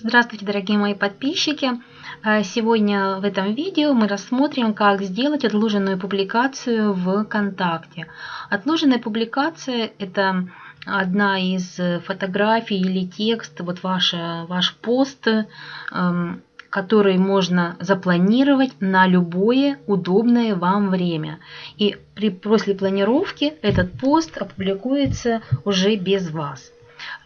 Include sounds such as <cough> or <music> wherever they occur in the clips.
Здравствуйте, дорогие мои подписчики! Э, сегодня в этом видео мы рассмотрим, как сделать отложенную публикацию в ВКонтакте. Отложенная публикация – это одна из фотографий или текст, вот ваш, ваш пост, эм, который можно запланировать на любое удобное вам время. И при, после планировки этот пост опубликуется уже без вас.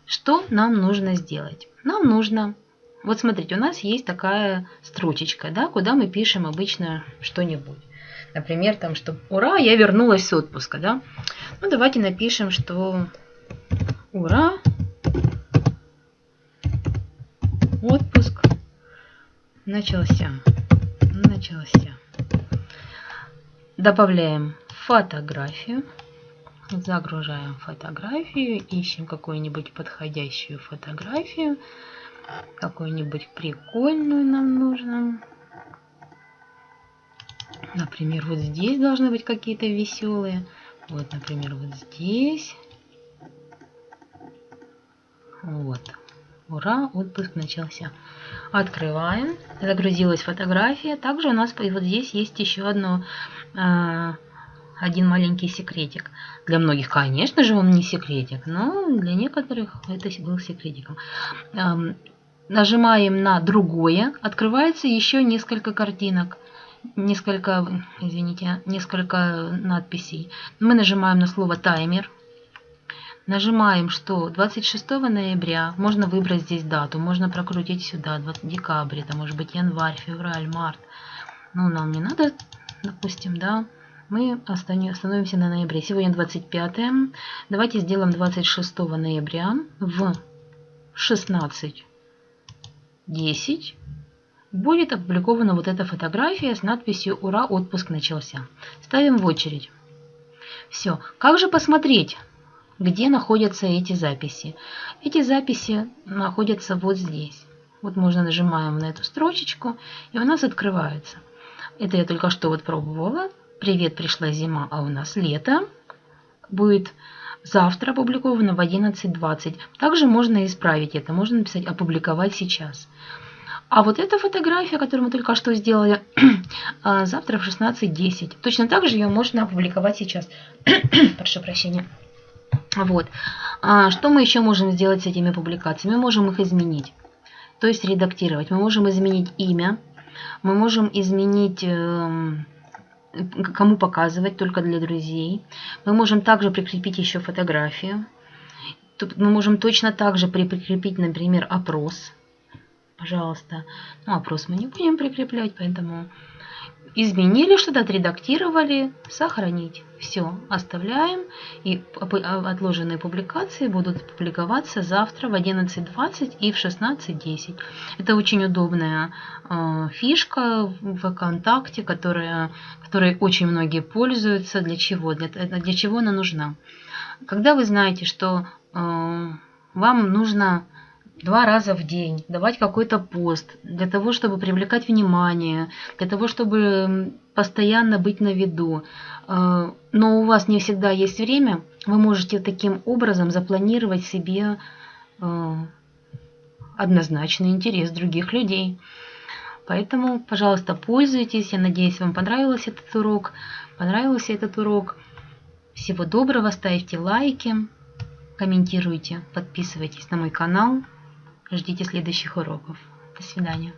Что нам нужно сделать? Нам нужно вот смотрите, у нас есть такая строчечка, да, куда мы пишем обычно что-нибудь. Например, там, что «Ура, я вернулась с отпуска», да. Ну, давайте напишем, что «Ура, отпуск начался». Начался. Добавляем фотографию. Загружаем фотографию, ищем какую-нибудь подходящую фотографию. Какую-нибудь прикольную нам нужно. Например, вот здесь должны быть какие-то веселые. Вот, например, вот здесь. Вот. Ура, отпуск начался. Открываем. Загрузилась фотография. Также у нас вот здесь есть еще одно, э, один маленький секретик. Для многих, конечно же, он не секретик, но для некоторых это был секретиком. Эм, нажимаем на другое, открывается еще несколько картинок, несколько, извините, несколько надписей. Мы нажимаем на слово таймер, нажимаем, что 26 ноября, можно выбрать здесь дату, можно прокрутить сюда, 20 декабрь, это может быть январь, февраль, март. Ну, нам не надо, допустим, да, мы остановимся на ноябре. Сегодня 25. Давайте сделаем 26 ноября в 16 10 будет опубликована вот эта фотография с надписью «Ура, отпуск начался». Ставим в очередь. Все. Как же посмотреть, где находятся эти записи? Эти записи находятся вот здесь. Вот можно нажимаем на эту строчечку, и у нас открывается. Это я только что вот пробовала. Привет, пришла зима, а у нас лето. Будет завтра опубликовано в 11.20. Также можно исправить это, можно написать «опубликовать сейчас». А вот эта фотография, которую мы только что сделали, <clears throat> а, завтра в 16.10. Точно так же ее можно опубликовать сейчас. <clears throat> Прошу прощения. Вот. А что мы еще можем сделать с этими публикациями? Мы можем их изменить, то есть редактировать. Мы можем изменить имя, мы можем изменить эм, кому показывать, только для друзей. Мы можем также прикрепить еще фотографию. Тут мы можем точно так же прикрепить, например, опрос. Пожалуйста. Ну, опрос мы не будем прикреплять, поэтому изменили что-то, отредактировали, сохранить. Все, оставляем. И отложенные публикации будут публиковаться завтра в 11.20 и в 16.10. Это очень удобная э, фишка в ВКонтакте, которая, которой очень многие пользуются. Для чего? Для, для чего она нужна? Когда вы знаете, что э, вам нужно два раза в день, давать какой-то пост для того, чтобы привлекать внимание, для того, чтобы постоянно быть на виду. Э, но у вас не всегда есть время, вы можете таким образом запланировать себе э, однозначный интерес других людей. Поэтому, пожалуйста, пользуйтесь. Я надеюсь, вам понравился этот урок. Понравился этот урок. Всего доброго, ставьте лайки, комментируйте, подписывайтесь на мой канал. Ждите следующих уроков. До свидания.